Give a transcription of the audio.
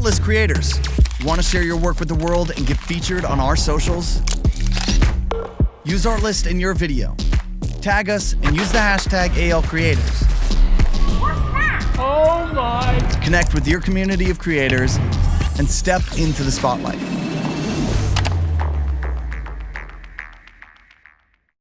Artlist creators. Want to share your work with the world and get featured on our socials? Use Artlist in your video. Tag us and use the hashtag AL Creators. Oh my! Connect with your community of creators and step into the spotlight.